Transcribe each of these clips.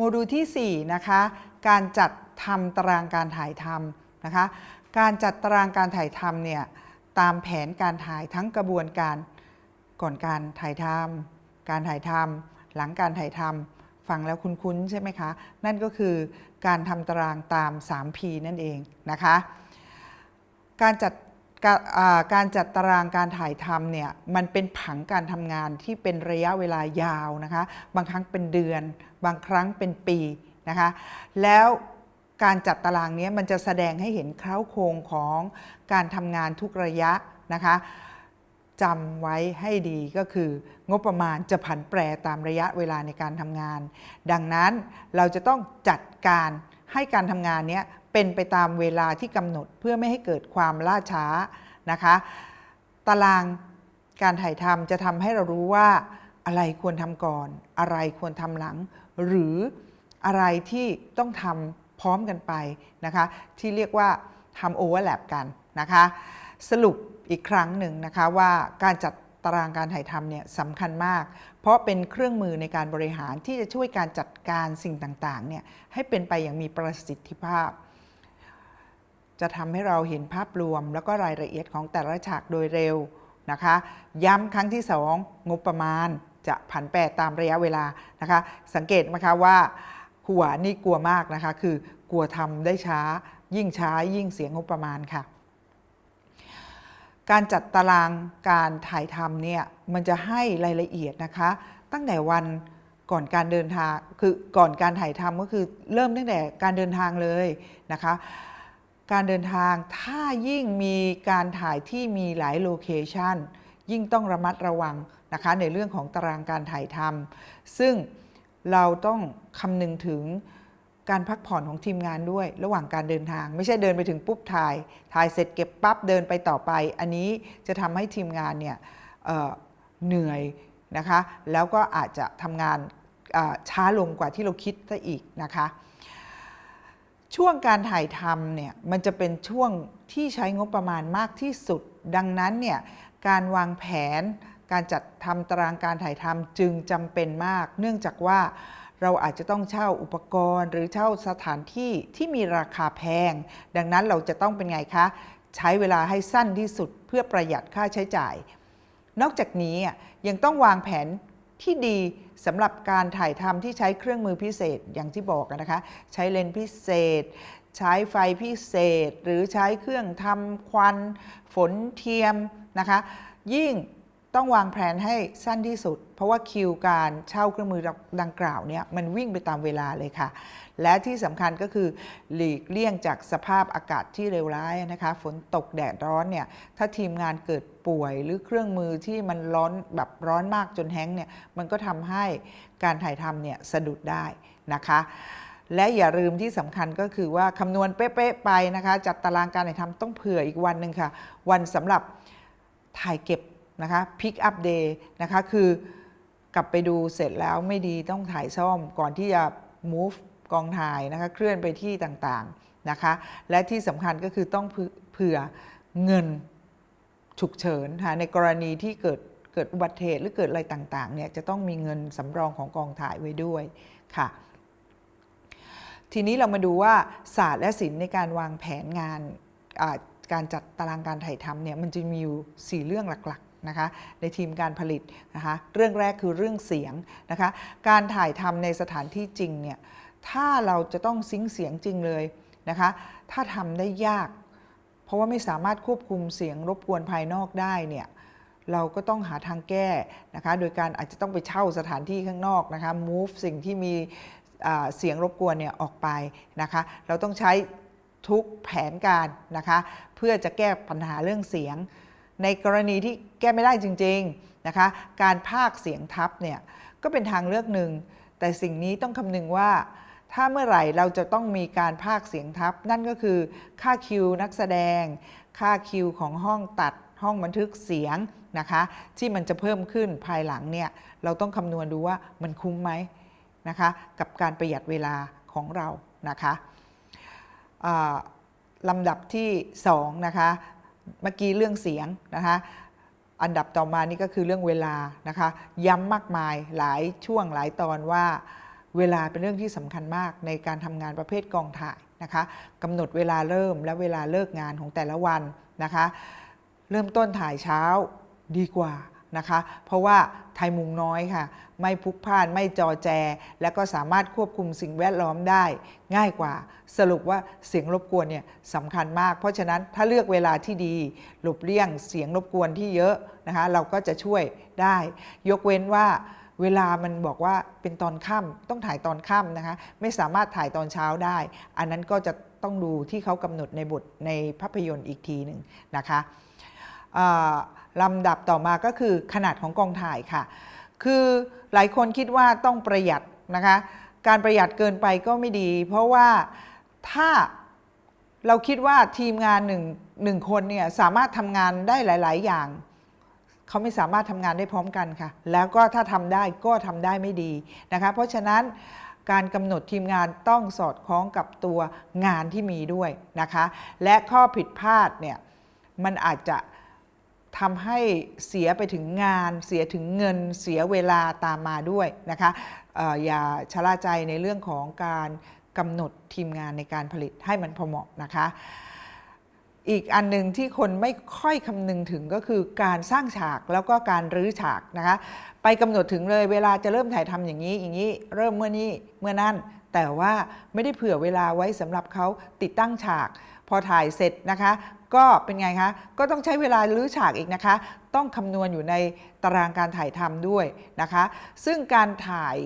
โมดูลที่ 4 นะคะ การจัดทำตารางการถ่ายทำนะคะ การจัดตารางการถ่ายทำเนี่ยตามแผนการถ่ายทั้งกระบวนการก่อนการถ่ายทำการถ่ายทำหลังการถ่ายทำฟังแล้วคุ้นๆใช่ไหมคะ นั่นก็คือการทำตารางตาม 3P นั่นเองนะคะ การจัด กาอ่าการจัดตารางการถ่ายทำเนี่ยมันเป็นผังการทำงานที่เป็นระยะเวลายาวนะคะบางครั้งเป็นเดือน บางครั้งเป็นปีนะคะแล้วการจัดตารางเนี้ยมันจะแสดงให้เห็นเค้าโครงของการทำงานทุกระยะนะคะจำไว้ให้ดีก็คืองบประมาณจะผันแปรตามระยะเวลาในการทำงาน ดังนั้นเราจะต้องจัดการให้การทำงานเนี้ย เป็นไปตามเวลาที่กำหนดเพื่อไม่ให้เกิดความล่าช้านะคะ ตารางการถ่ายทำจะทำให้เรารู้ว่าอะไรควรทำก่อน อะไรควรทำหลัง หรืออะไรที่ต้องทำพร้อมกันไปนะคะ ที่เรียกว่าทำโอเวอร์แลปกันนะคะ สรุปอีกครั้งหนึ่งนะคะว่าการจัดตารางการถ่ายทำเนี่ยสำคัญมาก เพราะเป็นเครื่องมือในการบริหารที่จะช่วยการจัดการสิ่งต่างๆเนี่ยให้เป็นไปอย่างมีประสิทธิภาพ จะทำให้เราเห็นภาพรวม แล้วก็รายละเอียดของแต่ละฉากโดยเร็วนะคะ ย้ำครั้งที่ 2 งบประมาณจะผันแปรตามระยะเวลานะคะ สังเกตไหมคะว่าหัวนี่กลัวมากนะคะ คือกลัวทำได้ช้า ยิ่งช้ายิ่งเสียงบประมาณค่ะ การจัดตารางการถ่ายทำเนี่ยมันจะให้รายละเอียดนะคะ ตั้งแต่วันก่อนการเดินทางคือก่อนการถ่ายทำก็คือเริ่มตั้งแต่การเดินทางเลยนะคะ การเดินทางถ้ายิ่งมีการถ่ายที่มีหลายโลเคชันยิ่งต้องระมัดระวังนะคะในเรื่องของตารางการถ่ายทำซึ่งเราต้องคำนึงถึงการพักผ่อนของทีมงานด้วย ระหว่างการเดินทาง ไม่ใช่เดินไปถึงปุ๊บถ่าย ถ่ายเสร็จเก็บปั๊บเดินไปต่อไป อันนี้จะทำให้ทีมงานเนี่ยเเหนื่อยนะคะแล้วก็อาจจะทำงานช้าลงกว่าที่เราคิดซะอีกนะคะ ช่วงการถ่ายทำเนี่ยมันจะเป็นช่วงที่ใช้งบประมาณมากที่สุด ดังนั้นเนี่ยการวางแผน การจัดทำตารางการถ่ายทำจึงจำเป็นมาก เนื่องจากว่าเราอาจจะต้องเช่าอุปกรณ์ หรือเช่าสถานที่ที่มีราคาแพง ดังนั้นเราจะต้องเป็นไงคะ ใช้เวลาให้สั้นที่สุดเพื่อประหยัดค่าใช้จ่าย นอกจากนี้ยังต้องวางแผนที่ดี สำหรับการถ่ายทำที่ใช้เครื่องมือพิเศษอย่างที่บอกนะคะ ใช้เลนส์พิเศษ ใช้ไฟพิเศษ หรือใช้เครื่องทำควัน ฝนเทียมนะคะ ยิ่ง ต้องวางแผนให้สั้นที่สุด เพราะว่าคิวการเช่าเครื่องมือดังกล่าวเนี่ยมันวิ่งไปตามเวลาเลยค่ะ และที่สำคัญก็คือหลีกเลี่ยงจากสภาพอากาศที่เลวร้ายนะคะ ฝนตกแดดร้อนเนี่ยถ้าทีมงานเกิดป่วยหรือเครื่องมือที่มันร้อนแบบร้อนมากจนแห้งเนี่ยมันก็ทำให้การถ่ายทำเนี่ยสะดุดได้นะคะและอย่าลืมที่สำคัญก็คือว่าคำนวณเป๊ะๆไปนะคะ จัดตารางการถ่ายทำต้องเผื่ออีกวันหนึ่งค่ะ วันสำหรับถ่ายเก็บ นะคะ pick up day นะคะคือกลับไปดูเสร็จแล้วไม่ดีต้องถ่ายซ่อมก่อนที่จะ move กองถ่ายนะคะเคลื่อนไปที่ต่างๆนะคะและที่สำคัญก็คือต้องเผื่อเงินฉุกเฉินค่ะในกรณีที่เกิดเกิดอุบัติเหตุหรือเกิดอะไรต่างๆเนี่ยจะต้องมีเงินสำรองของกองถ่ายไว้ด้วยค่ะทีนี้เรามาดูว่าศาสตร์และศิลป์ในการวางแผนงานการจัดตารางการถ่ายทำเนี่ยมันจะมีอยู่ 4 เรื่องหลัก นะคะในทีมการผลิตนะคะเรื่องแรกคือเรื่องเสียงนะคะการถ่ายทำในสถานที่จริงเนี่ยถ้าเราจะต้องซิงเสียงจริงเลยนะคะถ้าทำได้ยาก เพราะว่าไม่สามารถควบคุมเสียงรบกวนภายนอกได้เนี่ยเราก็ต้องหาทางแก้นะคะโดยการอาจจะต้องไปเช่าสถานที่ข้างนอกนะคะ move สิ่งที่มีเสียงรบกวนเนี่ยออกไปนะคะเราต้องใช้ทุกแผนการนะคะเพื่อจะแก้ปัญหาเรื่องเสียง ในกรณีที่แก้ไม่ได้จริงๆนะคะการพากเสียงทับเนี่ยก็เป็นทางเลือกหนึ่ง แต่สิ่งนี้ต้องคำนึงว่า ถ้าเมื่อไหร่เราจะต้องมีการพากเสียงทับ นั่นก็คือค่าคิวนักแสดง ค่าคิวของห้องตัดห้องบันทึกเสียงนะคะที่มันจะเพิ่มขึ้นภายหลังเนี่ยเราต้องคำนวณดูว่ามันคุ้มไหมนะคะกับการประหยัดเวลาของเรานะคะลำดับที่2นะคะ เมื่อกี้เรื่องเสียงนะคะอันดับต่อมานี่ก็คือเรื่องเวลานะคะ ย้ำมากมายหลายช่วงหลายตอนว่าเวลาเป็นเรื่องที่สำคัญมากในการทำงานประเภทกองถ่ายนะคะกำหนดเวลาเริ่มและเวลาเลิกงานของแต่ละวันนะคะ เริ่มต้นถ่ายเช้าดีกว่า นะคะ เพราะว่าไทยมุงน้อยค่ะ ไม่พลุกพล่านไม่จอแจ และก็สามารถควบคุมสิ่งแวดล้อมได้ ง่ายกว่า สรุปว่าเสียงรบกวนเนี่ยสำคัญมาก เพราะฉะนั้นถ้าเลือกเวลาที่ดี หลบเลี่ยงเสียงรบกวนที่เยอะนะคะ เราก็จะช่วยได้ ยกเว้นว่าเวลามันบอกว่าเป็นตอนค่ำต้องถ่ายตอนค่ำนะคะ ไม่สามารถถ่ายตอนเช้าได้ อันนั้นก็จะต้องดูที่เขากำหนดในบทในภาพยนตร์อีกทีหนึ่งนะคะ ลำดับต่อมาก็คือขนาดของกองถ่ายค่ะ คือหลายคนคิดว่าต้องประหยัดนะคะ การประหยัดเกินไปก็ไม่ดี เพราะว่าถ้าเราคิดว่าทีมงานหนึ่งหนึ่งคนเนี่ยสามารถทำงานได้หลาย ๆ อย่างเขาไม่สามารถทำงานได้พร้อมกันค่ะ แล้วก็ถ้าทำได้ก็ทำได้ไม่ดีนะคะ เพราะฉะนั้นการกำหนดทีมงานต้องสอดคล้องกับตัวงานที่มีด้วยนะคะ และข้อผิดพลาดเนี่ยมันอาจจะ ทำให้เสียไปถึงงาน เสียถึงเงิน เสียเวลาตามมาด้วยนะคะอออย่าชะล่าใจในเรื่องของการกำหนดทีมงานในการผลิตให้มันพอเหมาะนะคะอีกอันหนึ่งที่คนไม่ค่อยคำนึงถึงก็คือการสร้างฉากแล้วก็การรื้อฉากนะคะ ไปกำหนดถึงเลยเวลาจะเริ่มถ่ายทำอย่างนี้ อย่างนี้เริ่มเมื่อนี้เมื่อนั่น แต่ว่าไม่ได้เผื่อเวลาไว้สำหรับเขาติดตั้งฉาก พอถ่ายเสร็จนะคะ ก็เป็นไงคะ ก็ต้องใช้เวลารื้อฉากอีกนะคะ ต้องคำนวณอยู่ในตารางการถ่ายทำด้วยนะคะ ซึ่งการถ่าย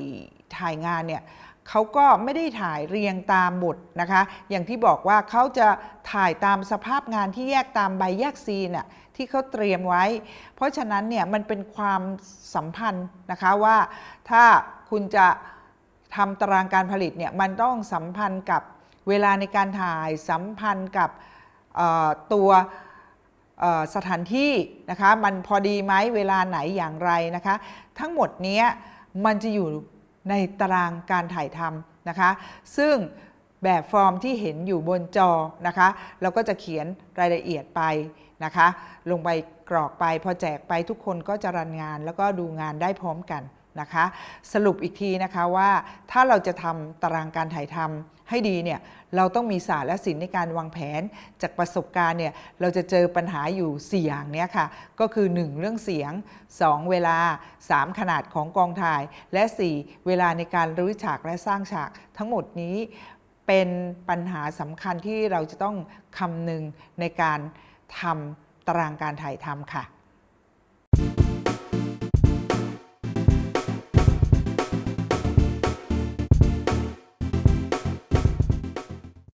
ถ่ายงานเนี่ยเขาก็ไม่ได้ถ่ายเรียงตามบทนะคะ อย่างที่บอกว่าเขาจะถ่ายตามสภาพงานที่แยกตามใบแยกซีนน่ะที่เขาเตรียมไว้ เพราะฉะนั้นเนี่ยมันเป็นความสัมพันธ์นะคะว่าถ้าคุณจะทำตารางการผลิตเนี่ยมันต้องสัมพันธ์กับเวลาในการถ่ายสัมพันธ์กับ ตัวสถานที่นะคะมันพอดีไหมเวลาไหนอย่างไรนะคะทั้งหมดนี้มันจะอยู่ในตารางการถ่ายทำนะคะซึ่งแบบฟอร์มที่เห็นอยู่บนจอนะคะเราก็จะเขียนรายละเอียดไปนะคะลงไปกรอกไปพอแจกไปทุกคนก็จะรันงานแล้วก็ดูงานได้พร้อมกัน นะคะ สรุปอีกทีนะคะว่าถ้าเราจะทำตารางการถ่ายทำให้ดีเนี่ยเราต้องมีศาสตร์และศิลป์ในการวางแผน จากประสบการณ์เนี่ยเราจะเจอปัญหาอยู่ 4 อย่างเนี้ยค่ะ ก็คือ 1 เรื่องเสียง 2 เวลา 3 ขนาดของกองถ่าย และ 4 เวลาในการรื้อฉากและสร้างฉาก ทั้งหมดนี้เป็นปัญหาสำคัญที่เราจะต้องคำนึงในการทำตารางการถ่ายทำค่ะ